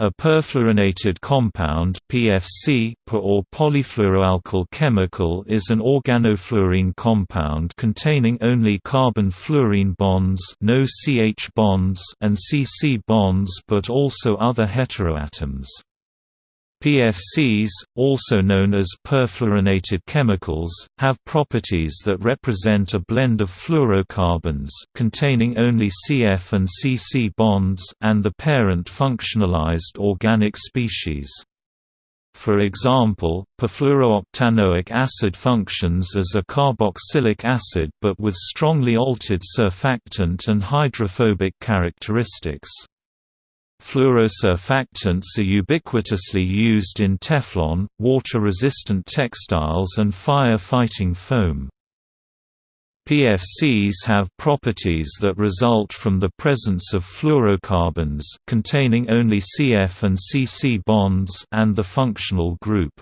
A perfluorinated compound PFC or polyfluoroalkyl chemical is an organofluorine compound containing only carbon-fluorine bonds, no CH bonds and CC bonds but also other heteroatoms. PFCs, also known as perfluorinated chemicals, have properties that represent a blend of fluorocarbons containing only CF and CC bonds and the parent functionalized organic species. For example, perfluorooctanoic acid functions as a carboxylic acid but with strongly altered surfactant and hydrophobic characteristics. Fluorosurfactants are ubiquitously used in Teflon, water-resistant textiles and fire-fighting foam. PFCs have properties that result from the presence of fluorocarbons containing only CF and CC bonds and the functional group.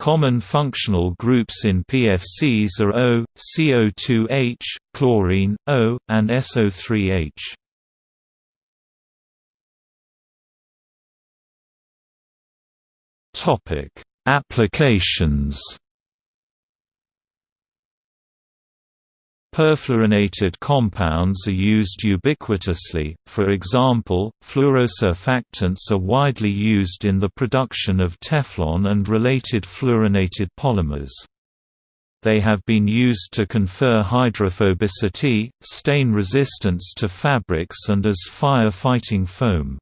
Common functional groups in PFCs are O, CO2H, chlorine, O, and SO3H. Topic: Applications. Perfluorinated compounds are used ubiquitously, for example, fluorosurfactants are widely used in the production of Teflon and related fluorinated polymers. They have been used to confer hydrophobicity, stain resistance to fabrics and as fire-fighting foam.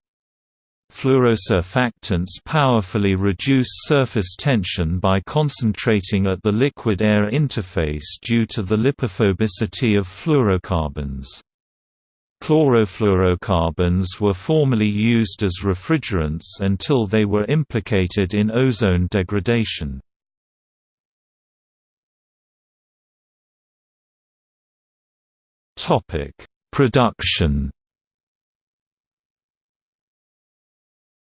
Fluorosurfactants powerfully reduce surface tension by concentrating at the liquid-air interface due to the lipophobicity of fluorocarbons. Chlorofluorocarbons were formerly used as refrigerants until they were implicated in ozone degradation. Production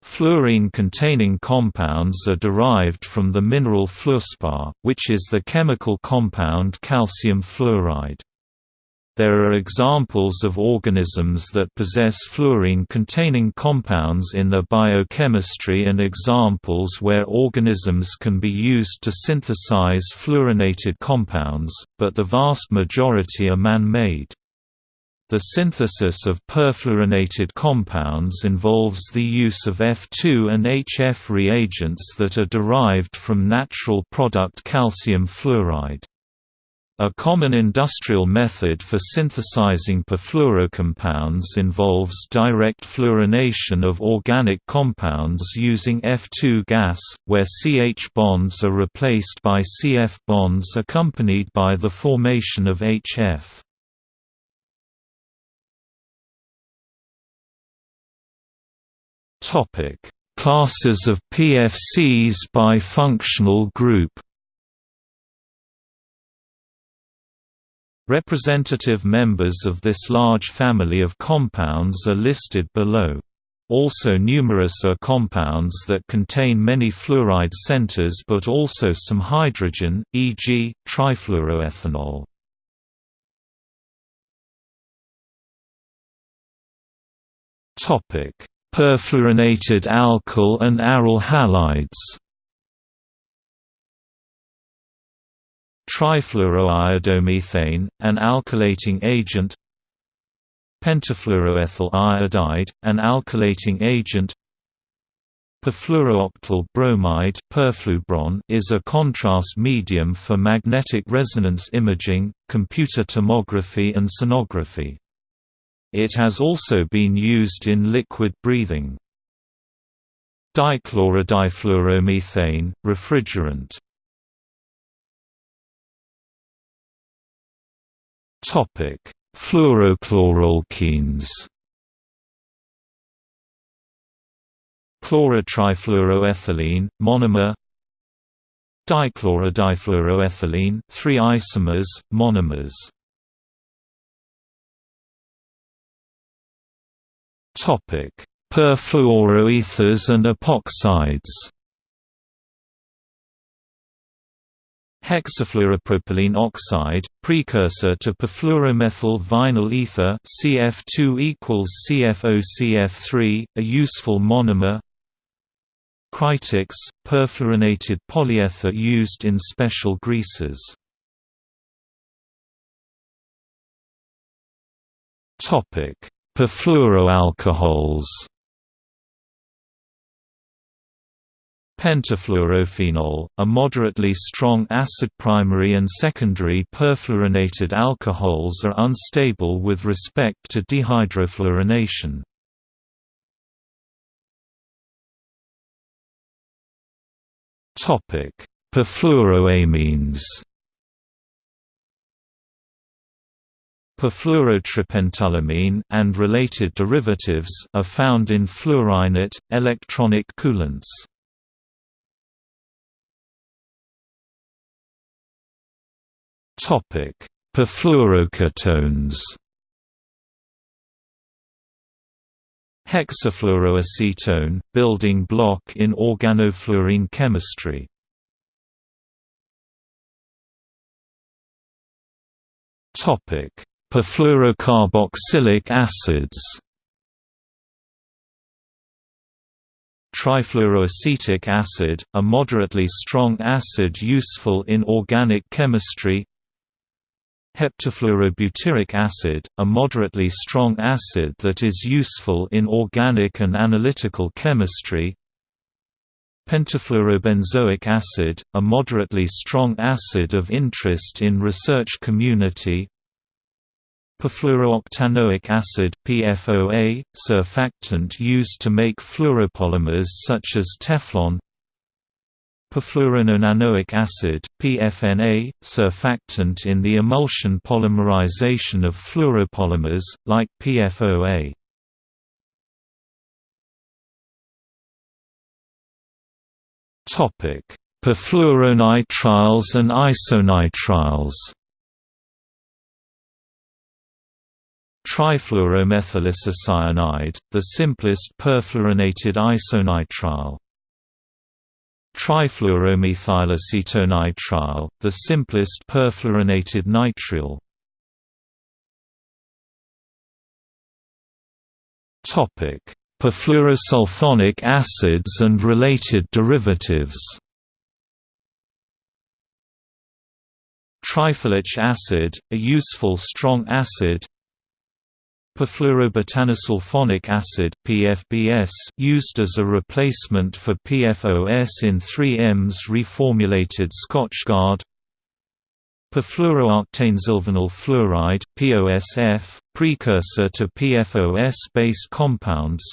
Fluorine-containing compounds are derived from the mineral fluorspar, which is the chemical compound calcium fluoride. There are examples of organisms that possess fluorine-containing compounds in their biochemistry and examples where organisms can be used to synthesize fluorinated compounds, but the vast majority are man-made. The synthesis of perfluorinated compounds involves the use of F2 and HF reagents that are derived from natural product calcium fluoride. A common industrial method for synthesizing perfluorocompounds involves direct fluorination of organic compounds using F2 gas, where CH bonds are replaced by CF bonds accompanied by the formation of HF. Topic: Classes of PFCs by functional group. Representative members of this large family of compounds are listed below. Also numerous are compounds that contain many fluoride centers but also some hydrogen, e.g., trifluoroethanol. Perfluorinated alkyl and aryl halides. Trifluoroiodomethane, an alkylating agent Pentafluoroethyl iodide, an alkylating agent Perfluorooctyl bromide is a contrast medium for magnetic resonance imaging, computer tomography and sonography. It has also been used in liquid breathing. Dichlorodifluoromethane, refrigerant. Fluorochloralkenes Chlorotrifluoroethylene, monomer. Dichlorodifluoroethylene, three isomers, monomers Topic: Perfluoroethers and epoxides. Hexafluoropropylene oxide, precursor to perfluoromethyl vinyl ether CF2 equals CFOCF3, a useful monomer. Krytox, perfluorinated polyether used in special greases. Topic: Perfluoroalcohols. Pentafluorophenol, a moderately strong acid primary and secondary perfluorinated alcohols are unstable with respect to dehydrofluorination. Perfluoroamines Perfluorotripentylamine and related derivatives are found in Fluorinert, electronic coolants. Topic: Perfluoroketones. Hexafluoroacetone, building block in organofluorine chemistry. Topic: Perfluorocarboxylic acids. Trifluoroacetic acid, a moderately strong acid useful in organic chemistry. Heptafluorobutyric acid, a moderately strong acid that is useful in organic and analytical chemistry. Pentafluorobenzoic acid, a moderately strong acid of interest in research community Perfluorooctanoic acid PFOA, surfactant used to make fluoropolymers such as Teflon Perfluorononanoic acid PFNA, surfactant in the emulsion polymerization of fluoropolymers, like PFOA. Perfluoronitriles and isonitriles Trifluoromethylisocyanide, the simplest perfluorinated isonitrile. Trifluoromethylacetonitrile, the simplest perfluorinated nitrile. Topic: Perfluorosulfonic acids and related derivatives. Triflic acid, a useful strong acid, Perfluorobutanesulfonic acid PFBS used as a replacement for PFOS in 3M's reformulated Scotchgard Perfluorooctanesulfonyl fluoride POSF, precursor to PFOS-based compounds.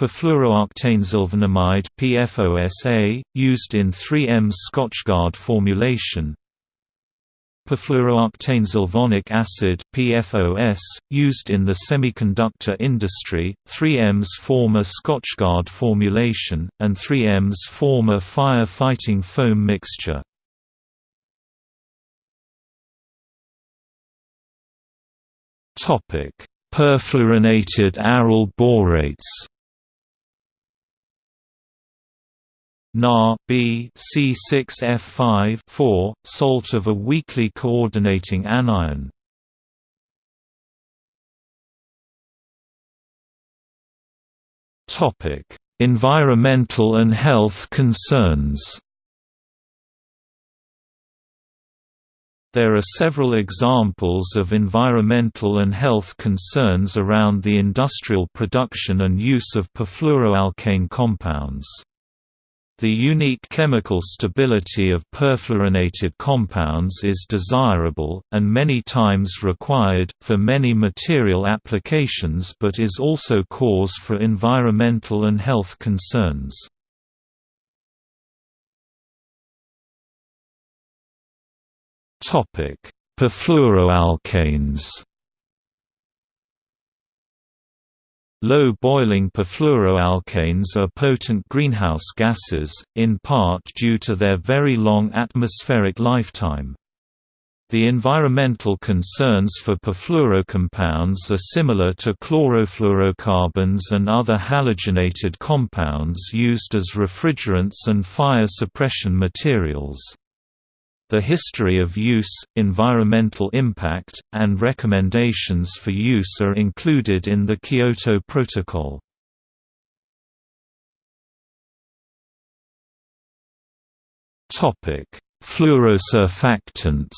Perfluorooctanesulfonamide PFOSA, used in 3M's Scotchgard formulation Perfluorooctanesulfonic acid PFOS, used in the semiconductor industry, 3Ms former Scotchgard formulation, and 3Ms former fire-fighting foam mixture. Perfluorinated aryl borates Na B C6F5 4, salt of a weakly coordinating anion. Topic: Environmental and health concerns. There are several examples of environmental and health concerns around the industrial production and use of perfluoroalkane compounds. The unique chemical stability of perfluorinated compounds is desirable, and many times required, for many material applications but is also cause for environmental and health concerns. Perfluoroalkanes Low-boiling perfluoroalkanes are potent greenhouse gases, in part due to their very long atmospheric lifetime. The environmental concerns for perfluorocompounds are similar to chlorofluorocarbons and other halogenated compounds used as refrigerants and fire suppression materials. The history of use, environmental impact, and recommendations for use are included in the Kyoto Protocol. Fluorosurfactants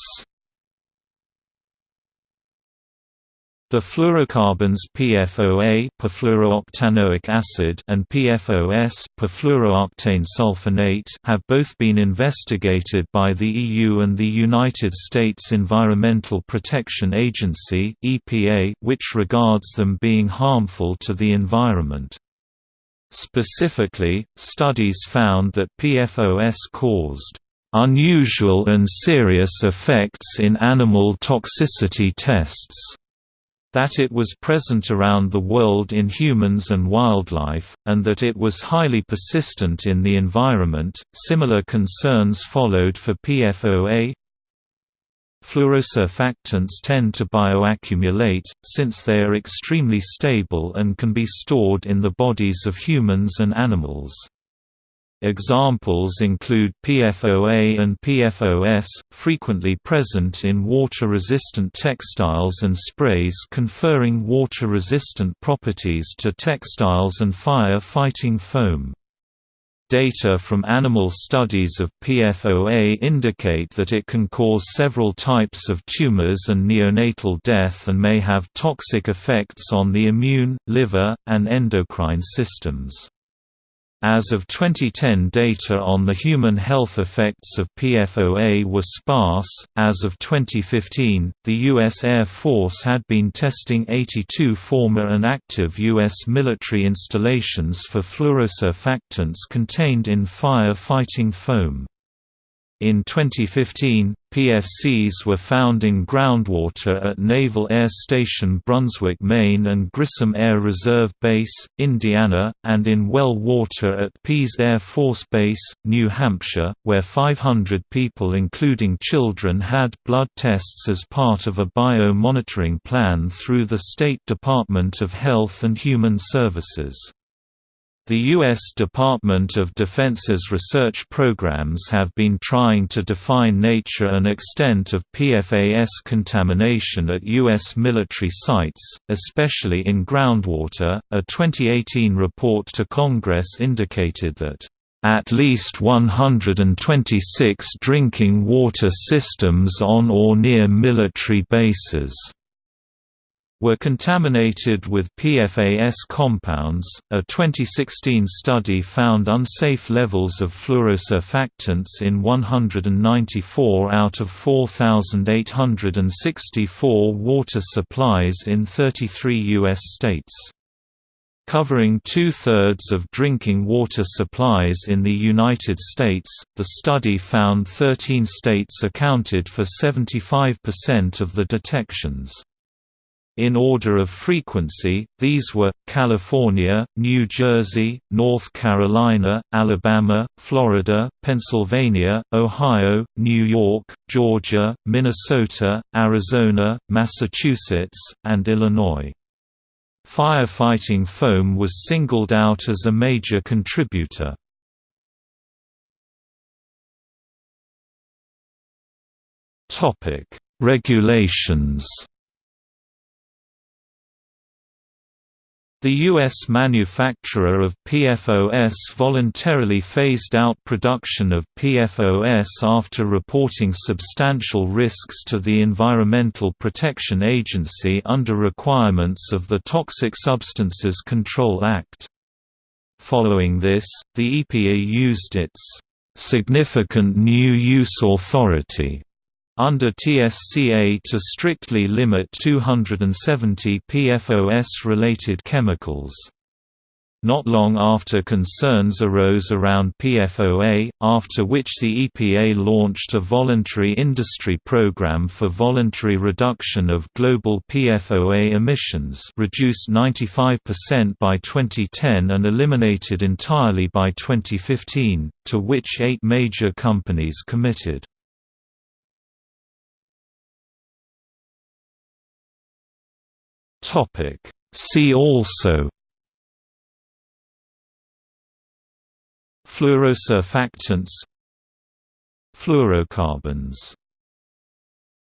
The fluorocarbons PFOA perfluorooctanoic acid and PFOS perfluorooctane sulfonate have both been investigated by the EU and the United States Environmental Protection Agency (EPA), which regards them being harmful to the environment. Specifically, studies found that PFOS caused unusual and serious effects in animal toxicity tests that it was present around the world in humans and wildlife, and that it was highly persistent in the environment. Similar concerns followed for PFOA. Fluorosurfactants tend to bioaccumulate, since they are extremely stable and can be stored in the bodies of humans and animals. Examples include PFOA and PFOS, frequently present in water-resistant textiles and sprays conferring water-resistant properties to textiles and fire-fighting foam. Data from animal studies of PFOA indicate that it can cause several types of tumors and neonatal death and may have toxic effects on the immune, liver, and endocrine systems. As of 2010 data on the human health effects of PFOA were sparse. As of 2015, the U.S. Air Force had been testing 82 former and active U.S. military installations for fluorosurfactants contained in fire-fighting foam. In 2015, PFCs were found in groundwater at Naval Air Station Brunswick, Maine and Grissom Air Reserve Base, Indiana, and in well water at Pease Air Force Base, New Hampshire, where 500 people including children had blood tests as part of a bio-monitoring plan through the State Department of Health and Human Services. The U.S. Department of Defense's research programs have been trying to define nature and extent of PFAS contamination at U.S. military sites, especially in groundwater. A 2018 report to Congress indicated that at least 126 drinking water systems on or near military bases were contaminated with PFAS compounds. A 2016 study found unsafe levels of fluorosurfactants in 194 out of 4,864 water supplies in 33 U.S. states covering two-thirds of drinking water supplies in the United States. The study found 13 states accounted for 75% of the detections. In order of frequency, these were, California, New Jersey, North Carolina, Alabama, Florida, Pennsylvania, Ohio, New York, Georgia, Minnesota, Arizona, Massachusetts, and Illinois. Firefighting foam was singled out as a major contributor. Regulations The U.S. manufacturer of PFOS voluntarily phased out production of PFOS after reporting substantial risks to the Environmental Protection Agency under requirements of the Toxic Substances Control Act. Following this, the EPA used its significant new use authority under TSCA to strictly limit 270 PFOS-related chemicals. Not long after concerns arose around PFOA, after which the EPA launched a voluntary industry program for voluntary reduction of global PFOA emissions reduced 95% by 2010 and eliminated entirely by 2015, to which eight major companies committed. Topic. See also Fluorosurfactants Fluorocarbons